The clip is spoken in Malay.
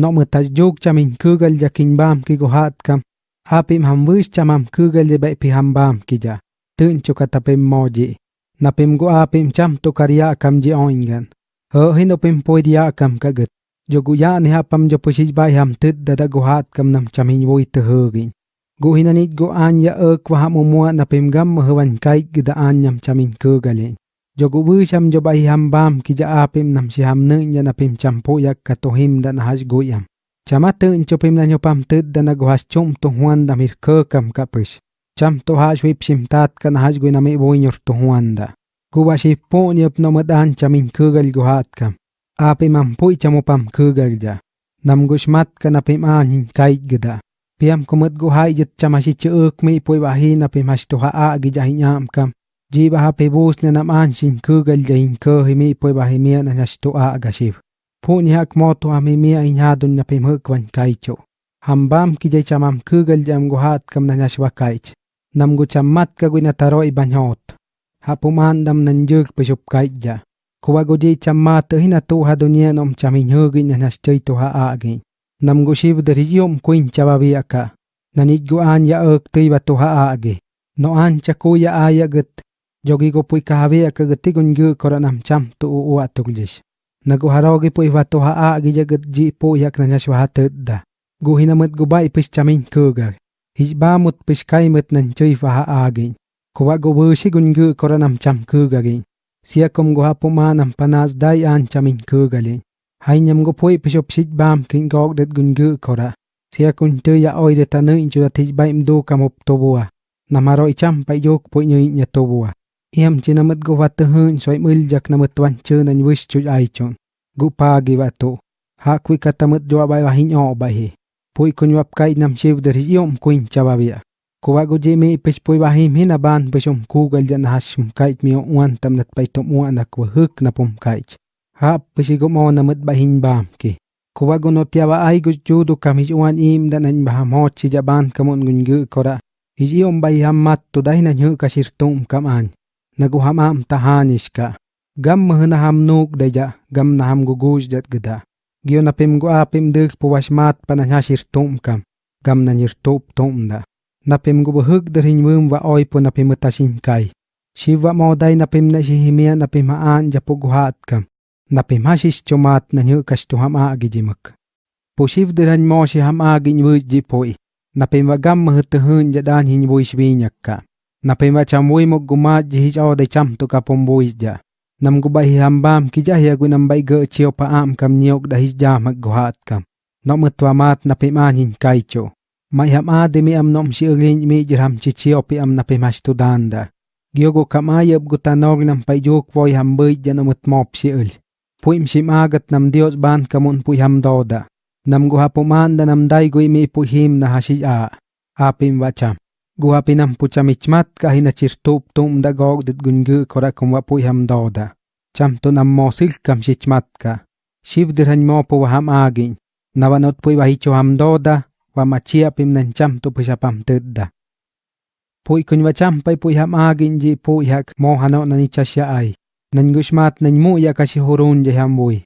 no më tash juk chamin kugal ja kin bam ki gohat kam apim ham wish chamam kugal je bai pi ham bam ki ja tun chu katapim moji. Napim go apim cham to karya kam ji oingan ho hino pim poidia kam kagat jo gu ya ni hapam jo pushij bai ham tit dada gohat kam nam chamin voi te hogin go hinanit go anya ek wa ham umua napim gam mahwan kai gida anyam chamin kugalin Jogu wisham jo bai ham bam ki ja apim nam si ham nung ya napim champu yak ka to him da na hash guyam. Chama tun chopim na nyopam tud da na guhas chum to huan da mir ke kam ka pish. Cham to hash wip sim tat ka na hash guy na mi buinyor to huan da. Guwa si po nyop no madan chamin kugal guhat kam. Apim am pui chamopam kugal ja. Nam gushmat ka napim anin kai gida. Piam kumut guhai jit chamashi chuk mi pui wahi napim hash to ha a gijahin am kam. Jiba ha pe bus na nam an sin kugal jain ko himi poi ba himi na nas to a gashiv pu ni hak mo to ami mi in ha dun na pe mh kwan kai cho. Ham ki jai chamam kugal jam go hat kam na nas wa kai nam go chamat ka gu na taroi ban hot. Ha pu man dam nan juk pe shup kai ja. Kuwa go ji chamat hi na to ha dunia nom chamin hu gi na nas chai to ha a gi nam go shiv der yom chawa bi aka nanit go an ya ok tei ba to ha a gi no an chakuya aya gut Yogi go pui kahavi akagati gungu koranam cham tu u atugjish. Naguharogi pui vatu haa gi jagat ji pu yak nanyashwaha tedda. Guhinamut guba ipis chamin kugar. Hijbamut piskaimut nanchui vaha agin. Kuwa gubushi gungu koranam cham kugagin. Siakom guha pumanam panas dai an chamin kugalin. Hainyam gupui pishop shijbam kin gog det gungu kora. Siakun tuya oi detanu inchura tijbaim du kamup tobua. Namaro icham payuk pui nyuit nyatobua. Iam chinamat go watuhun soy mul jak namat wan chun an wish chu ai chun. Gupa gi watu. Ha kui katamat jo abai wahin o bahi. Pui kun wap kai nam chiv der yom kuin chabavia. Kuwa go je me pech pui wahim hin aban peshum ku gal jan hashum kait mi uan tam nat pai tom uan ak wahuk na pum kait. Ha peshi go mo namat bahin bam ki. Kuwa go notiawa ai go cam kamij uan im dan an baham ho chi jaban kamun gun gu kora. Iji om bai hammat tu dai na nyu kasir tum kam anh. Naguhamam tahanishka. Gam mahna ham nuk deja gam na ham guguj dat geda. Gyo na pim go apim dik puwashmat pananyashir tum kam gam na nyir tup tum da na pim mum wa oy po na pim tashin kai. Shiva mo dai na pim na haan guhat kam na pim hashish chumat na nyu kashtu ham agi jimak po shiv derhan mo shi ham agi nyuj jipoi na wa gam mahutahun jadan hin buish binyak ka na pema chamui mo guma jihij o de cham to kapom buis ja. Nam gu bai hambam ki ja ya gu nam bai ge chio pa am kam niok da hij ja mak guhat kam. No mutwa mat na pema nin kai mai ham a de mi am nom shi ngin mi jiram chi chio pi am na pema stu danda gyogo kam ayab gu tanog nam pai jok voi ham bai ja mop shi ul. Puim shim agat nam dios ban kamun pui ham doda nam gu hapuman da nam dai gu mi pu him na hashi a. Apim wacham guapinam puchamichmatka hinachirtuptum da gogdit gungu korakum wapuyham doda. Chamtunam mosilkam shichmatka. Shivdirhan mopo waham agin. Nawanot puy wahichoham doda, wamachiapim nanchamtu pushapam tidda. Puy kunwachampai puyham agin ji puyhak mohano nanichashya ay. Nangushmat nanmu yakashihurun jeham buy.